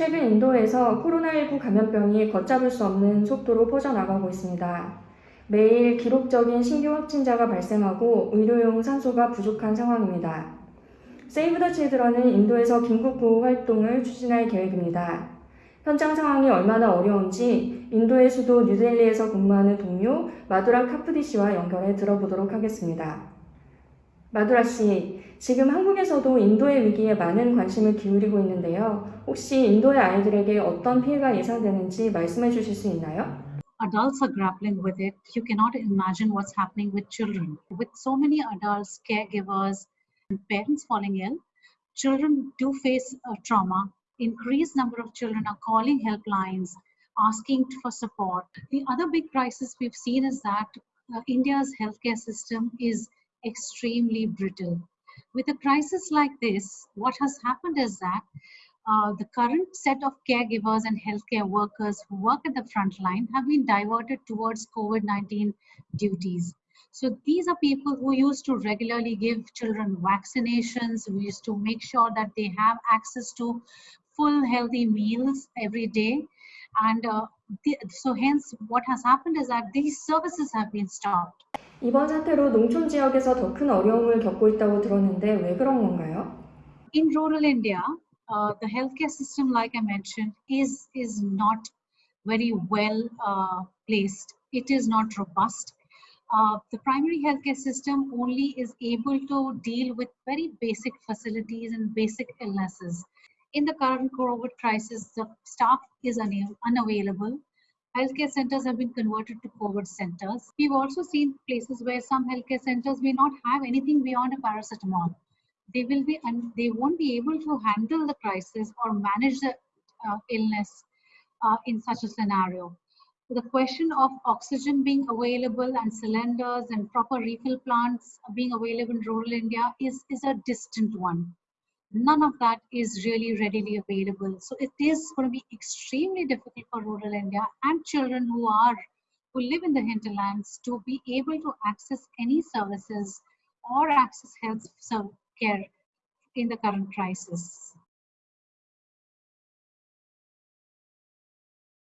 최근 인도에서 코로나19 감염병이 걷잡을 수 없는 속도로 퍼져나가고 있습니다. 매일 기록적인 신규 확진자가 발생하고 의료용 산소가 부족한 상황입니다. 세이브 더 칠드런은 인도에서 긴급 구호 활동을 추진할 계획입니다. 현장 상황이 얼마나 어려운지 인도의 수도 뉴델리에서 근무하는 동료 마두라 카프디 씨와 연결해 들어보도록 하겠습니다. 마두라 씨, 지금 한국에서도 인도의 위기에 많은 관심을 기울이고 있는데요. 혹시 인도의 아이들에게 어떤 피해가 예상되는지 말씀해 주실 수 있나요? adults are grappling with it, you cannot imagine what's happening with children. With so many adults, caregivers, and parents falling ill, children do face a trauma. Increased number of children are calling helplines, asking for support. The other big crisis we've seen is that uh, India's healthcare system is extremely brittle. With a crisis like this, what has happened is that uh, the current set of caregivers and healthcare workers who work at the front line have been diverted towards COVID 19 duties. So these are people who used to regularly give children vaccinations, we used to make sure that they have access to full healthy meals every day. And uh, the, so hence what has happened is that these services have been stopped. 이번 사태로 농촌 지역에서 더 큰 어려움을 겪고 있다고 들었는데 왜 그런 건가요? In rural India, uh, the healthcare system, like I mentioned, is is not very well uh, placed. It is not robust. Uh, the primary healthcare system only is able to deal with very basic facilities and basic illnesses. In the current COVID crisis, the staff is una- unavailable. Healthcare centers have been converted to COVID centers. We've also seen places where some healthcare centers may not have anything beyond a paracetamol they will be and they won't be able to handle the crisis or manage the uh, illness uh, in such a scenario. The question of oxygen being available and cylinders and proper refill plants being available in rural India is, is a distant one. None of that is really readily available. So it is going to be extremely difficult for rural India and children who are who live in the hinterlands to be able to access any services or access health care in the current crisis.